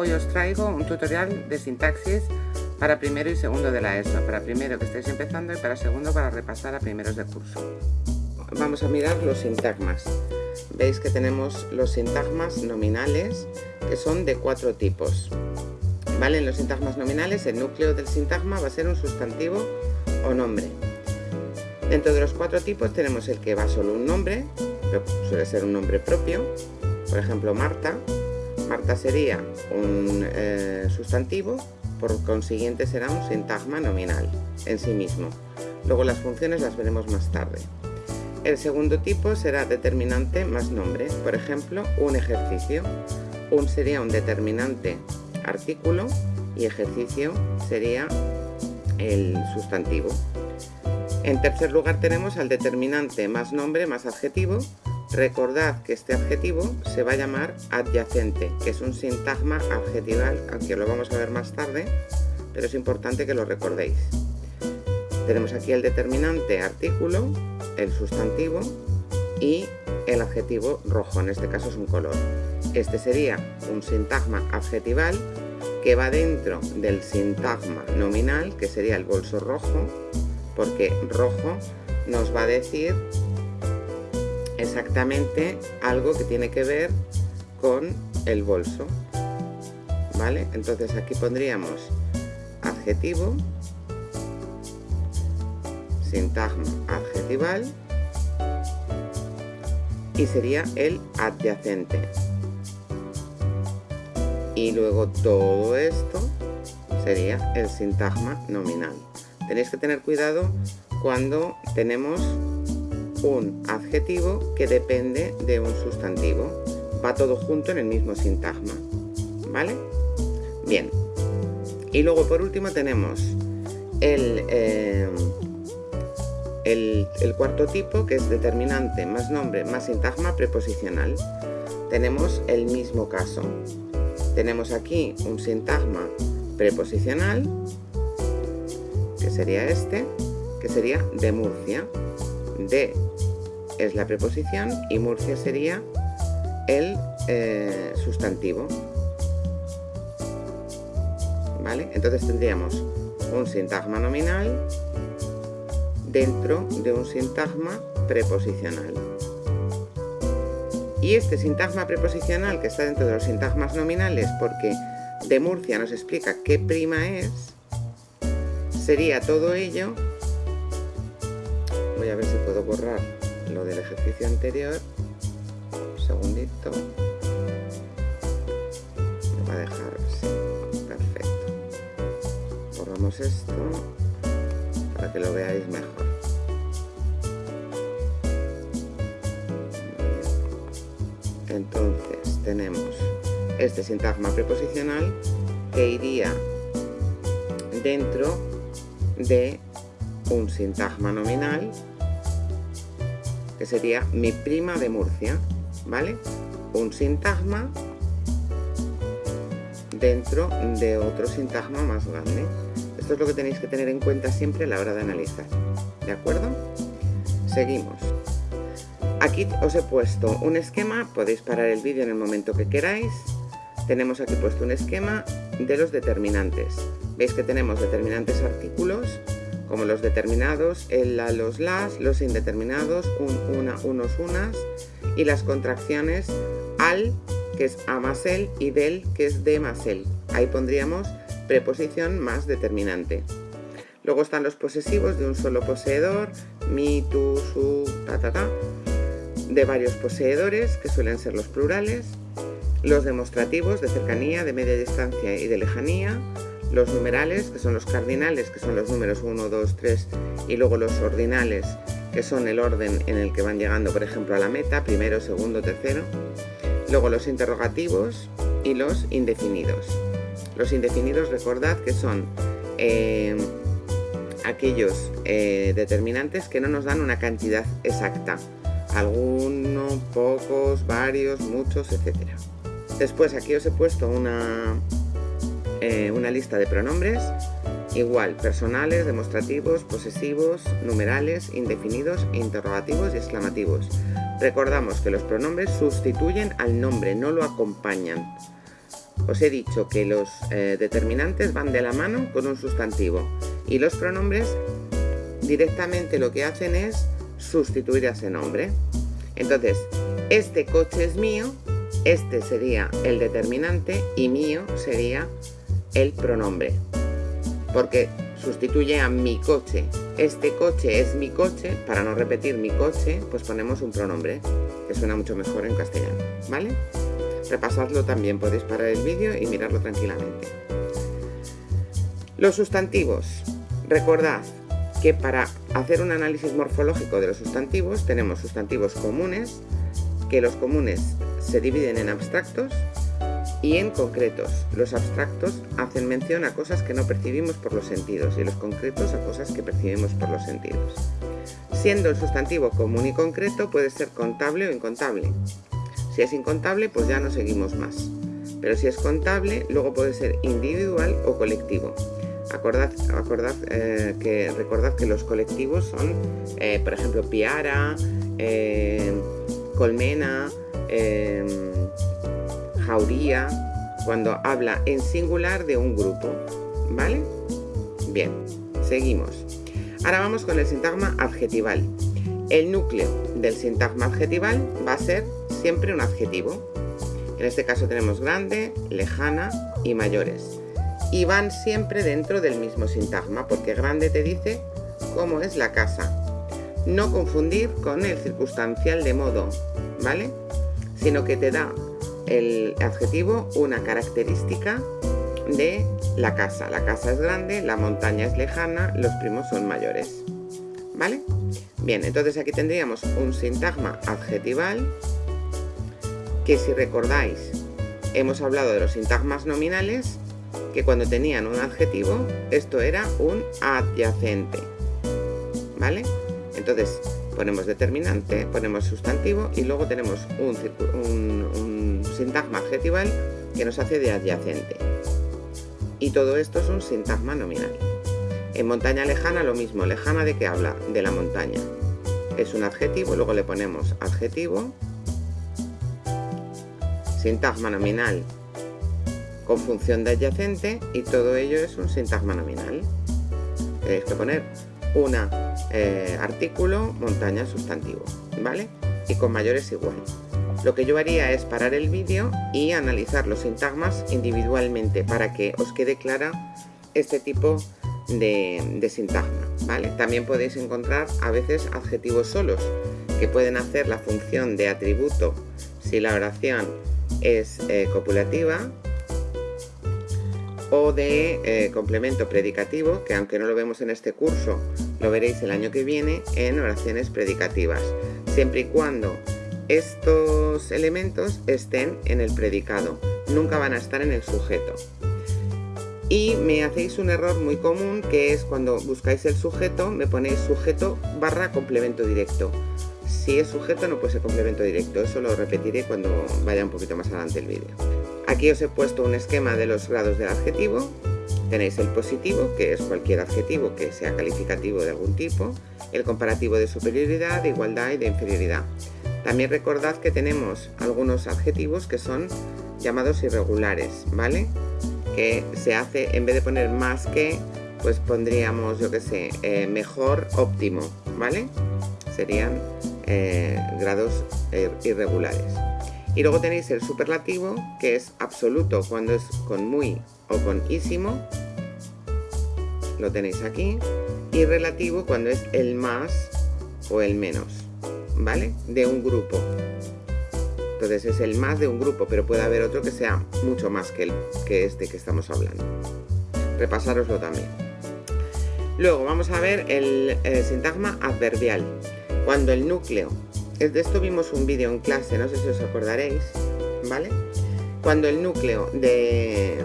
Hoy os traigo un tutorial de sintaxis para primero y segundo de la ESO, para primero que estáis empezando y para segundo para repasar a primeros de curso. Vamos a mirar los sintagmas. Veis que tenemos los sintagmas nominales que son de cuatro tipos. ¿Vale? En los sintagmas nominales el núcleo del sintagma va a ser un sustantivo o nombre. Dentro de los cuatro tipos tenemos el que va solo un nombre, suele ser un nombre propio, por ejemplo Marta, Marta sería un eh, sustantivo, por consiguiente será un sintagma nominal en sí mismo. Luego las funciones las veremos más tarde. El segundo tipo será determinante más nombre, por ejemplo, un ejercicio. Un sería un determinante artículo y ejercicio sería el sustantivo. En tercer lugar tenemos al determinante más nombre más adjetivo. Recordad que este adjetivo se va a llamar adyacente, que es un sintagma adjetival, aunque lo vamos a ver más tarde, pero es importante que lo recordéis. Tenemos aquí el determinante artículo, el sustantivo y el adjetivo rojo, en este caso es un color. Este sería un sintagma adjetival que va dentro del sintagma nominal, que sería el bolso rojo, porque rojo nos va a decir exactamente algo que tiene que ver con el bolso. ¿Vale? Entonces aquí pondríamos adjetivo, sintagma adjetival y sería el adyacente. Y luego todo esto sería el sintagma nominal. Tenéis que tener cuidado cuando tenemos un adjetivo que depende de un sustantivo. Va todo junto en el mismo sintagma. ¿Vale? Bien. Y luego por último tenemos el, eh, el, el cuarto tipo que es determinante más nombre más sintagma preposicional. Tenemos el mismo caso. Tenemos aquí un sintagma preposicional que sería este, que sería de Murcia. De es la preposición y Murcia sería el eh, sustantivo. ¿Vale? Entonces tendríamos un sintagma nominal dentro de un sintagma preposicional. Y este sintagma preposicional que está dentro de los sintagmas nominales, porque de Murcia nos explica qué prima es, sería todo ello voy a ver si puedo borrar lo del ejercicio anterior. Un segundito. Me va a dejar perfecto. Borramos esto para que lo veáis mejor. Entonces tenemos este sintagma preposicional que iría dentro de un sintagma nominal que sería mi prima de Murcia, ¿vale? Un sintagma dentro de otro sintagma más grande. Esto es lo que tenéis que tener en cuenta siempre a la hora de analizar, ¿de acuerdo? Seguimos. Aquí os he puesto un esquema, podéis parar el vídeo en el momento que queráis. Tenemos aquí puesto un esquema de los determinantes. Veis que tenemos determinantes artículos, como los determinados, el la, los las, los indeterminados, un, una, unos, unas, y las contracciones al, que es a más el, y del, que es de más el. Ahí pondríamos preposición más determinante. Luego están los posesivos de un solo poseedor, mi, tu, su, ta, ta, ta, de varios poseedores, que suelen ser los plurales, los demostrativos de cercanía, de media distancia y de lejanía, los numerales, que son los cardinales, que son los números 1, 2, 3, y luego los ordinales, que son el orden en el que van llegando, por ejemplo, a la meta, primero, segundo, tercero. Luego los interrogativos y los indefinidos. Los indefinidos, recordad que son eh, aquellos eh, determinantes que no nos dan una cantidad exacta. Algunos, pocos, varios, muchos, etc. Después aquí os he puesto una, eh, una lista de pronombres, igual, personales, demostrativos, posesivos, numerales, indefinidos, interrogativos y exclamativos. Recordamos que los pronombres sustituyen al nombre, no lo acompañan. os he dicho que los eh, determinantes van de la mano con un sustantivo y los pronombres directamente lo que hacen es sustituir a ese nombre. Entonces, este coche es mío, este sería el determinante y mío sería el pronombre. Porque sustituye a mi coche. Este coche es mi coche, para no repetir mi coche, pues ponemos un pronombre, que suena mucho mejor en castellano, ¿vale? Repasadlo también, podéis parar el vídeo y mirarlo tranquilamente. Los sustantivos. Recordad que para hacer un análisis morfológico de los sustantivos tenemos sustantivos comunes, que los comunes se dividen en abstractos y en concretos. Los abstractos hacen mención a cosas que no percibimos por los sentidos y los concretos a cosas que percibimos por los sentidos. Siendo el sustantivo común y concreto puede ser contable o incontable. Si es incontable, pues ya no seguimos más. Pero si es contable, luego puede ser individual o colectivo. Acordad, eh, que, recordad que los colectivos son, eh, por ejemplo, piara, eh, colmena, jauría, cuando habla en singular de un grupo. ¿Vale? Bien, seguimos. Ahora vamos con el sintagma adjetival. El núcleo del sintagma adjetival va a ser siempre un adjetivo. En este caso tenemos grande, lejana y mayores. Y van siempre dentro del mismo sintagma, porque grande te dice cómo es la casa. No confundir con el circunstancial de modo, ¿vale? Sino que te da el adjetivo una característica de la casa. La casa es grande, la montaña es lejana, los primos son mayores. ¿Vale? Bien, entonces aquí tendríamos un sintagma adjetival que si recordáis hemos hablado de los sintagmas nominales que cuando tenían un adjetivo esto era un adyacente ¿vale? entonces ponemos determinante, ponemos sustantivo y luego tenemos un, un sintagma adjetival que nos hace de adyacente y todo esto es un sintagma nominal en montaña lejana lo mismo, lejana de qué habla? de la montaña es un adjetivo, luego le ponemos adjetivo sintagma nominal con función de adyacente y todo ello es un sintagma nominal. Tenéis que poner un eh, artículo, montaña, sustantivo, ¿vale? Y con mayores igual. Lo que yo haría es parar el vídeo y analizar los sintagmas individualmente para que os quede clara este tipo de, sintagma, ¿vale? También podéis encontrar a veces adjetivos solos que pueden hacer la función de atributo si la oración es eh, copulativa o de eh, complemento predicativo, que aunque no lo vemos en este curso, lo veréis el año que viene en oraciones predicativas, siempre y cuando estos elementos estén en el predicado, nunca van a estar en el sujeto. Y me hacéis un error muy común que es cuando buscáis el sujeto, me ponéis sujeto barra complemento directo. Si es sujeto no puede ser complemento directo, eso lo repetiré cuando vaya un poquito más adelante el vídeo. Aquí os he puesto un esquema de los grados del adjetivo. Tenéis el positivo, que es cualquier adjetivo que sea calificativo de algún tipo, el comparativo de superioridad, de igualdad y de inferioridad. También recordad que tenemos algunos adjetivos que son llamados irregulares, ¿vale? Que se hace, en vez de poner más que, pues pondríamos, yo que sé, eh, mejor, óptimo, ¿vale? Serían eh, grados eh, irregulares. Y luego tenéis el superlativo, que es absoluto cuando es con muy o con ísimo. Lo tenéis aquí. Y relativo cuando es el más o el menos, ¿vale? De un grupo. Entonces es el más de un grupo, pero puede haber otro que sea mucho más que, el, que este que estamos hablando. Repasároslo también. Luego vamos a ver el sintagma adverbial. Cuando el núcleo, de esto vimos un vídeo en clase, no sé si os acordaréis, ¿vale? Cuando el núcleo de,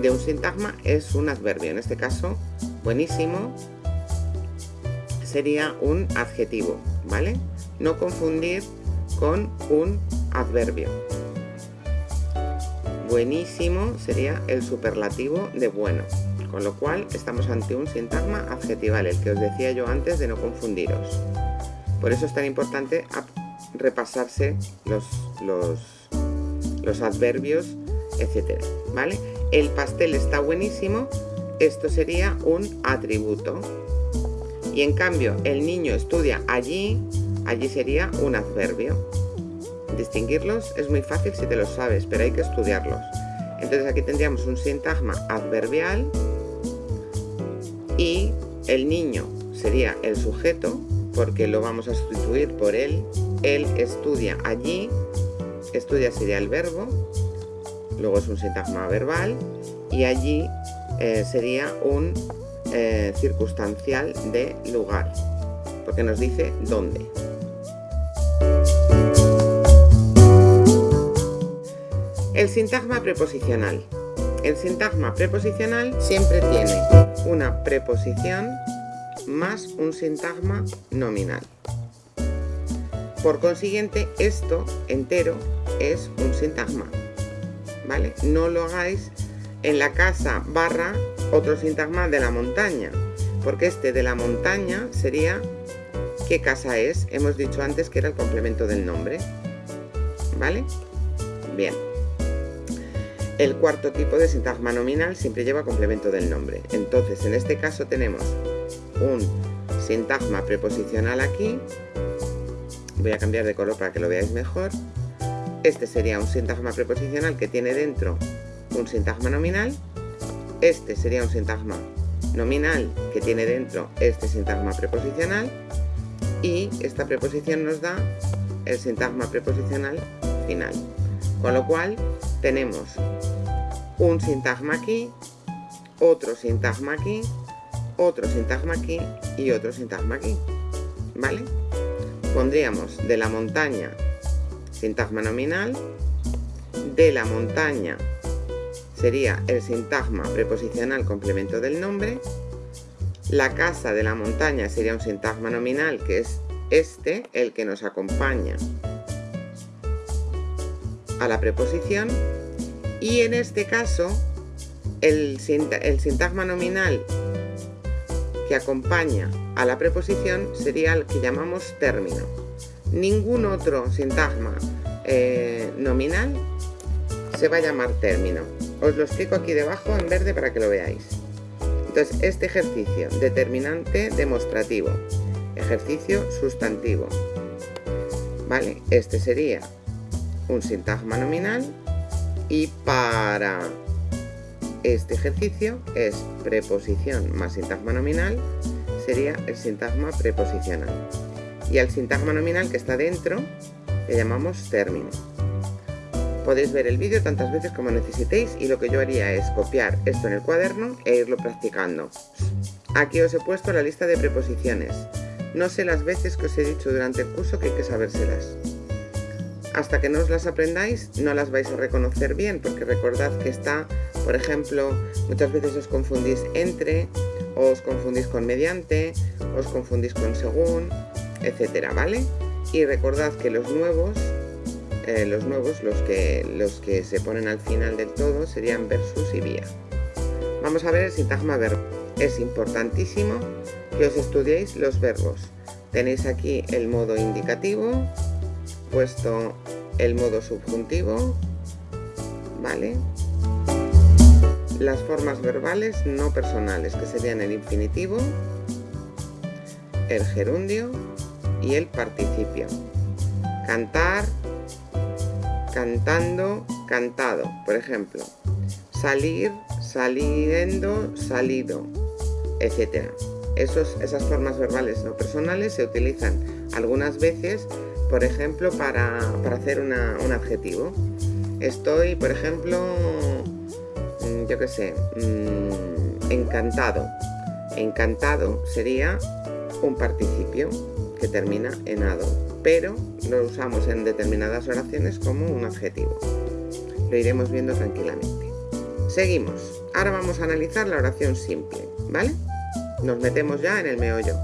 de un sintagma es un adverbio, en este caso, buenísimo, sería un adjetivo, ¿vale? No confundir con un adverbio. Buenísimo sería el superlativo de bueno, con lo cual estamos ante un sintagma adjetival, el que os decía yo antes de no confundiros. Por eso es tan importante repasarse los, los, adverbios etcétera, ¿vale? El pastel está buenísimo, esto sería un atributo. Y en cambio, el niño estudia allí, allí sería un adverbio. Distinguirlos es muy fácil si te los sabes, pero hay que estudiarlos. Entonces aquí tendríamos un sintagma adverbial y el niño sería el sujeto porque lo vamos a sustituir por él. Él estudia allí, estudia sería el verbo, luego es un sintagma verbal y allí eh, sería un eh, circunstancial de lugar, porque nos dice dónde. El sintagma preposicional. El sintagma preposicional siempre tiene una preposición más un sintagma nominal. Por consiguiente, esto entero es un sintagma. ¿Vale? No lo hagáis en la casa barra otro sintagma de la montaña, porque este de la montaña sería ¿qué casa es? Hemos dicho antes que era el complemento del nombre. ¿Vale? Bien. El cuarto tipo de sintagma nominal siempre lleva complemento del nombre. Entonces, en este caso tenemos un sintagma preposicional aquí. Voy a cambiar de color para que lo veáis mejor. Este sería un sintagma preposicional que tiene dentro un sintagma nominal. Este sería un sintagma nominal que tiene dentro este sintagma preposicional. Y esta preposición nos da el sintagma preposicional final. Con lo cual tenemos un sintagma aquí, otro sintagma aquí, otro sintagma aquí y otro sintagma aquí. ¿Vale? Pondríamos de la montaña sintagma nominal, de la montaña sería el sintagma preposicional complemento del nombre, la casa de la montaña sería un sintagma nominal que es este, el que nos acompaña a la preposición y en este caso el, sintagma nominal que acompaña a la preposición sería el que llamamos término. Ningún otro sintagma eh, nominal se va a llamar término. Os lo explico aquí debajo en verde para que lo veáis. Entonces, este ejercicio, determinante demostrativo, ejercicio sustantivo. ¿Vale? Este sería un sintagma nominal y para este ejercicio es preposición más sintagma nominal sería el sintagma preposicional. Y al sintagma nominal que está dentro le llamamos término. Podéis ver el vídeo tantas veces como necesitéis y lo que yo haría es copiar esto en el cuaderno e irlo practicando. Aquí os he puesto la lista de preposiciones. No sé las veces que os he dicho durante el curso que hay que sabérselas hasta que no os las aprendáis no las vais a reconocer bien, porque recordad que está, por ejemplo, muchas veces os confundís entre, os confundís con mediante, os confundís con según, etcétera, ¿vale? Y recordad que los nuevos, eh, los nuevos, los que, los que se ponen al final del todo, serían versus y vía. Vamos a ver el sintagma verbo. Es importantísimo que os estudiéis los verbos. Tenéis aquí el modo indicativo, puesto el modo subjuntivo, ¿vale? Las formas verbales no personales, que serían el infinitivo, el gerundio y el participio. Cantar, cantando, cantado, por ejemplo. Salir, saliendo, salido, etc. Esos, esas formas verbales no personales se utilizan algunas veces por ejemplo, para, hacer un adjetivo. Estoy, por ejemplo, mm, yo qué sé, mm, encantado. Encantado sería un participio que termina en ado, pero lo usamos en determinadas oraciones como un adjetivo. Lo iremos viendo tranquilamente. Seguimos. Ahora vamos a analizar la oración simple, ¿vale? Nos metemos ya en el meollo.